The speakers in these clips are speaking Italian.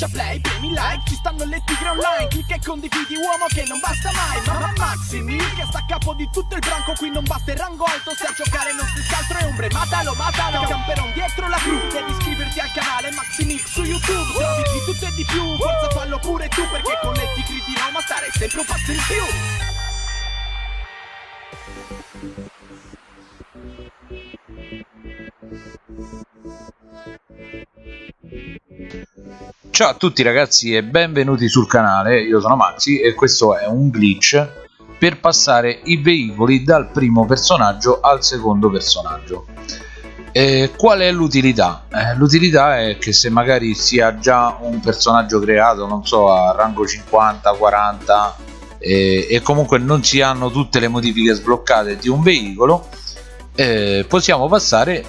schiaccia play, premi like Ci stanno le tigre online Clicca e condividi uomo che non basta mai Ma Maxi Mil che sta a capo di tutto il branco Qui non basta il rango alto Se a giocare non si scaltro e ombre Matalo, matalo Camperon dietro la cru Devi iscriverti al canale Maxi Mil su YouTube Trovi di tutto e di più Forza fallo pure tu Perché con le tigre di Roma stare sempre un passo in più Ciao a tutti ragazzi e benvenuti sul canale, io sono Maxi e questo è un glitch per passare i veicoli dal primo personaggio al secondo personaggio. E qual è l'utilità? Eh, l'utilità è che se magari si ha già un personaggio creato, non so, a rango 50, 40 e, e comunque non si hanno tutte le modifiche sbloccate di un veicolo, eh, possiamo passare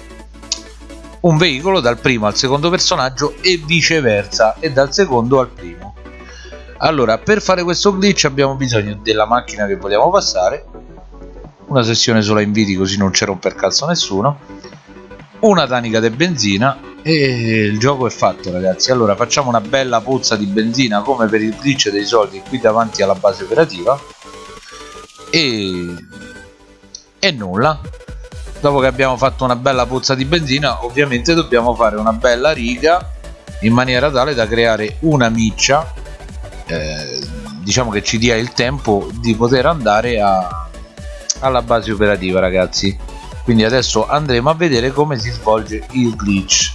un veicolo dal primo al secondo personaggio e viceversa e dal secondo al primo. Allora per fare questo glitch abbiamo bisogno della macchina che vogliamo passare. Una sessione sola inviti così non c'è romper cazzo nessuno. Una tanica di benzina e il gioco è fatto ragazzi. Allora facciamo una bella pozza di benzina come per il glitch dei soldi qui davanti alla base operativa. E e nulla dopo che abbiamo fatto una bella pozza di benzina ovviamente dobbiamo fare una bella riga in maniera tale da creare una miccia eh, diciamo che ci dia il tempo di poter andare a, alla base operativa ragazzi. Quindi adesso andremo a vedere come si svolge il glitch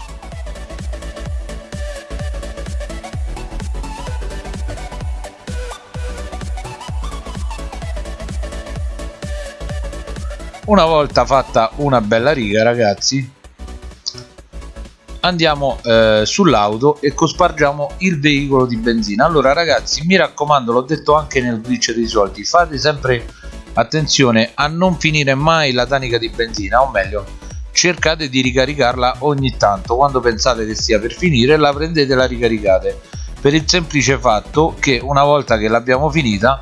una volta fatta una bella riga ragazzi. Andiamo eh, sull'auto e cospargiamo il veicolo di benzina. Allora ragazzi mi raccomando l'ho detto anche nel glitch dei soldi fate sempre attenzione a non finire mai la tanica di benzina o meglio cercate di ricaricarla ogni tanto. Quando pensate che stia per finire la prendete e la ricaricate. Per il semplice fatto che una volta che l'abbiamo finita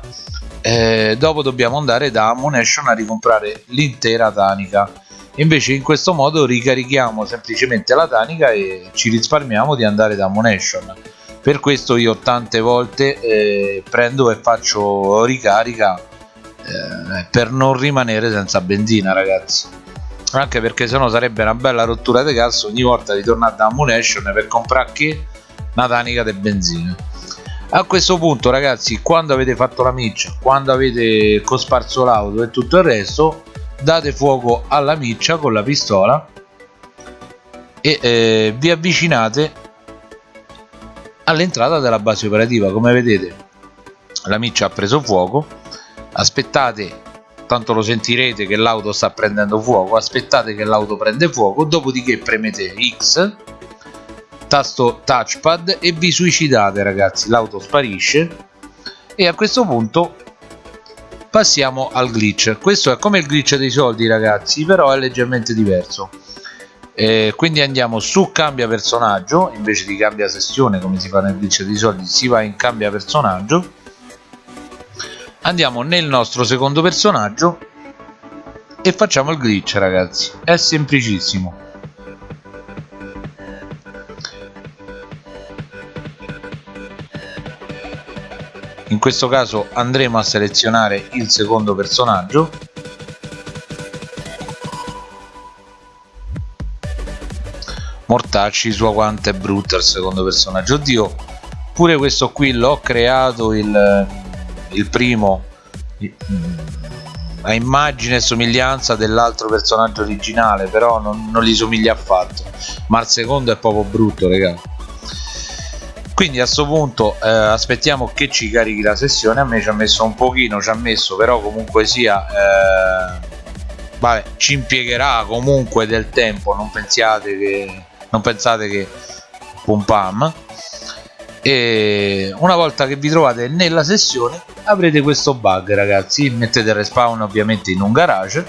eh, dopo dobbiamo andare da Ammunition a ricomprare l'intera tanica. Invece in questo modo ricarichiamo semplicemente la tanica e ci risparmiamo di andare da Ammunition. Per questo io tante volte eh, prendo e faccio ricarica eh, per non rimanere senza benzina ragazzi. Anche perché sennò sarebbe una bella rottura di cazzo ogni volta di tornare da Ammunition per comprare che una tanica di benzina a questo punto ragazzi quando avete fatto la miccia quando avete cosparso l'auto e tutto il resto date fuoco alla miccia con la pistola e eh, vi avvicinate all'entrata della base operativa. Come vedete la miccia ha preso fuoco. Aspettate tanto lo sentirete che l'auto sta prendendo fuoco aspettate che l'auto prende fuoco dopodiché premete X tasto touchpad e vi suicidate ragazzi. L'auto sparisce. E a questo punto passiamo al glitch. Questo è come il glitch dei soldi ragazzi però è leggermente diverso. Eh, quindi andiamo su cambia personaggio. Invece di cambia sessione come si fa nel glitch dei soldi si va in cambia personaggio. Andiamo nel nostro secondo personaggio e facciamo il glitch ragazzi. È semplicissimo in questo caso andremo a selezionare il secondo personaggio. Mortacci sua quanto è brutta il secondo personaggio. Oddio pure questo qui l'ho creato il, il primo. A immagine e somiglianza dell'altro personaggio originale però non, non gli somiglia affatto. Ma il secondo è proprio brutto ragazzi quindi a questo punto eh, aspettiamo che ci carichi la sessione. A me ci ha messo un pochino ci ha messo però comunque sia eh, vabbè, ci impiegherà comunque del tempo. Non pensiate che non pensate che pum pam. E una volta che vi trovate nella sessione avrete questo bug ragazzi. Mettete il respawn ovviamente in un garage.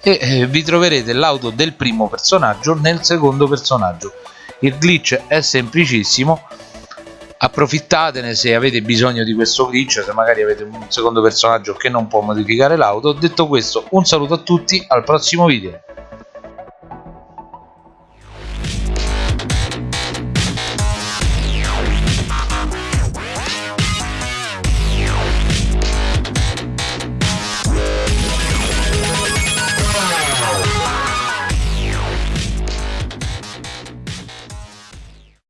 E eh, vi troverete l'auto del primo personaggio nel secondo personaggio. Il glitch è semplicissimo approfittatene se avete bisogno di questo glitch se magari avete un secondo personaggio che non può modificare l'auto. Detto questo un saluto a tutti al prossimo video